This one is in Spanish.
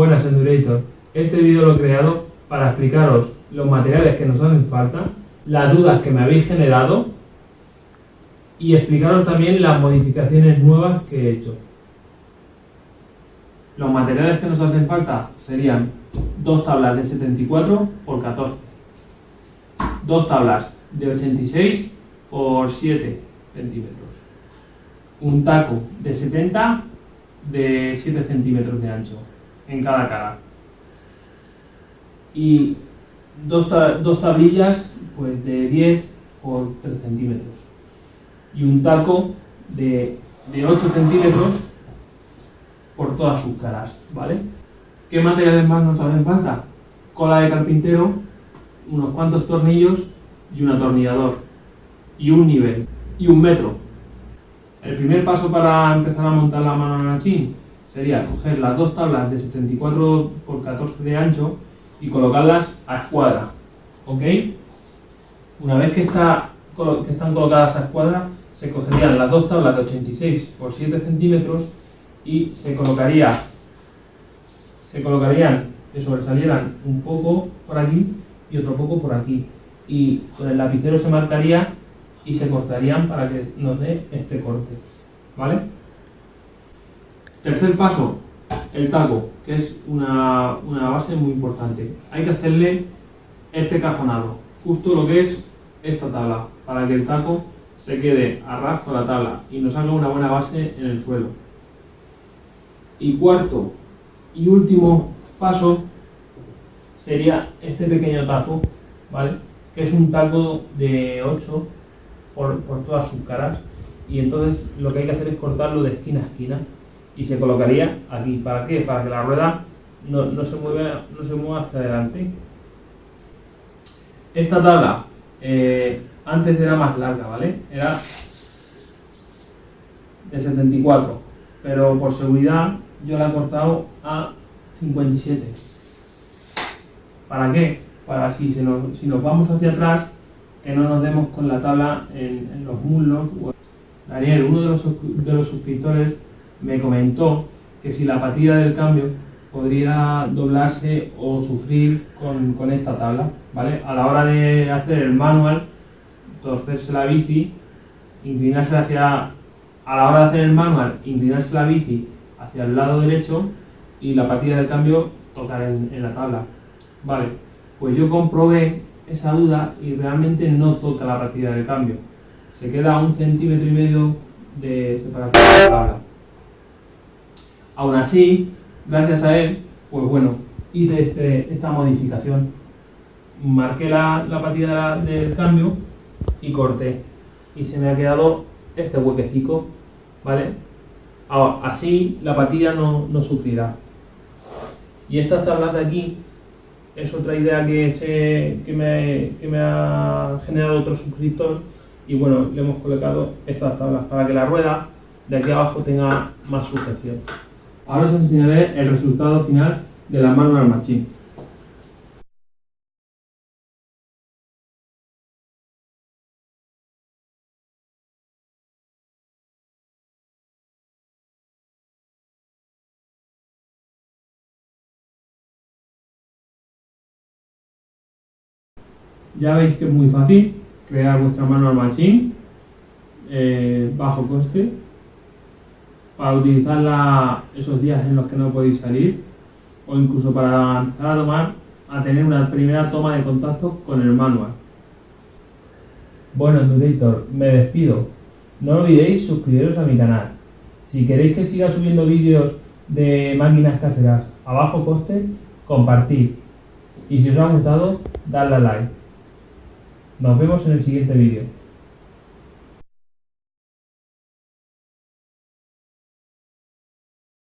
Buenas Endurator, este vídeo lo he creado para explicaros los materiales que nos hacen falta, las dudas que me habéis generado y explicaros también las modificaciones nuevas que he hecho. Los materiales que nos hacen falta serían dos tablas de 74 por 14, dos tablas de 86 por 7 centímetros, un taco de 70 de 7 centímetros de ancho en cada cara. Y dos, dos tablillas pues, de 10 por 3 centímetros. Y un taco de, de 8 centímetros por todas sus caras, ¿vale? ¿Qué materiales más nos hacen falta? Cola de carpintero, unos cuantos tornillos y un atornillador. Y un nivel. Y un metro. El primer paso para empezar a montar la mano machine sería coger las dos tablas de 74 por 14 de ancho y colocarlas a escuadra. ¿Ok? Una vez que, está, que están colocadas a escuadra, se cogerían las dos tablas de 86 por 7 centímetros y se colocaría se colocarían que sobresalieran un poco por aquí y otro poco por aquí y con el lapicero se marcaría y se cortarían para que nos dé este corte ¿vale? Tercer paso, el taco, que es una, base muy importante. Hay que hacerle este cajonado, justo lo que es esta tabla, para que el taco se quede a la tabla y nos haga una buena base en el suelo. Y cuarto y último paso sería este pequeño taco, ¿vale? Que es un taco de 8 por, por todas sus caras y entonces lo que hay que hacer es cortarlo de esquina a esquina y se colocaría aquí. ¿Para qué? Para que la rueda no, se, mueva, no se mueva hacia adelante. Esta tabla eh, antes era más larga, ¿vale? Era de 74, pero por seguridad yo la he cortado a 57. ¿Para qué? Para si nos, si nos vamos hacia atrás, que no nos demos con la tabla en, los muslos. Daniel, uno de los, de los suscriptores, me comentó que si la patilla del cambio podría doblarse o sufrir con, esta tabla, ¿vale? A la hora de hacer el manual, torcerse la bici, inclinarse hacia, a la hora de hacer el manual, inclinarse la bici hacia el lado derecho y la patilla del cambio tocar en, la tabla, ¿vale? Pues yo comprobé esa duda y realmente no toca la patilla del cambio, se queda un centímetro y medio de separación de la tabla. Aún así, gracias a él, pues bueno, hice este, esta modificación. Marqué la, la patilla del cambio y corté. Y se me ha quedado este huequecico, ¿vale? así la patilla no, sufrirá. Y estas tablas de aquí es otra idea que, se, que, me, que me ha generado otro suscriptor y bueno, le hemos colocado estas tablas para que la rueda de aquí abajo tenga más sujeción. Ahora os enseñaré el resultado final de la Manual Machine. Ya veis que es muy fácil crear vuestra Manual Machine eh, bajo coste para utilizarla esos días en los que no podéis salir o incluso para empezar a tomar a tener una primera toma de contacto con el manual. Bueno, Endurator, me despido. No olvidéis suscribiros a mi canal. Si queréis que siga subiendo vídeos de máquinas caseras a bajo coste, compartid. Y si os ha gustado, dadle a like. Nos vemos en el siguiente vídeo.